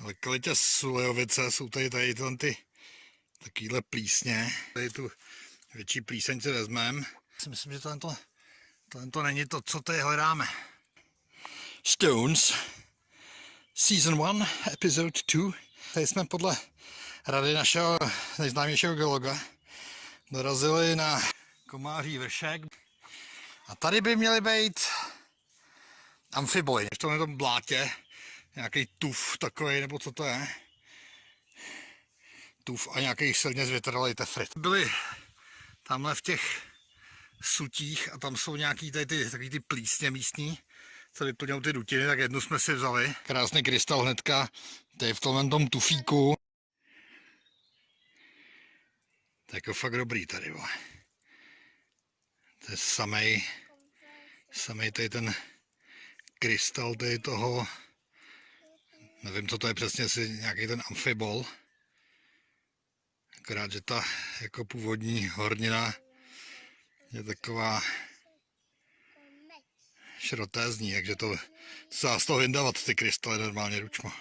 lokalitě Sulejovice jsou tady, tady ty takovýhle plísně. Tady tu větší plíseň si vezmeme. Myslím, že tohle, tohle to není to, co tady hledáme. Stones, Season 1, Episode 2. Tady jsme podle rady našeho nejznámějšího geologa dorazili na Komáří vršek. A tady by měly být amfiboly. V tomhle tom blátě nějaký tuf takový, nebo co to je. Tuf a nějaký silně zvětralý tefrit. Byli tamhle v těch sutích a tam jsou nějaký tady ty, takový ty plísně místní, co vyplňují ty dutiny, tak jednu jsme si vzali. Krásný krystal hnedka, tady v tomhle tom tufíku. To je jako fakt dobrý tady, vole. To je samej, samej tady ten krystal tady toho, nevím, co to je přesně, asi nějaký ten amfibol. Akorát, že ta jako původní hornina je taková šrotézní, takže to se z toho vyndávat ty krystaly normálně ručmo.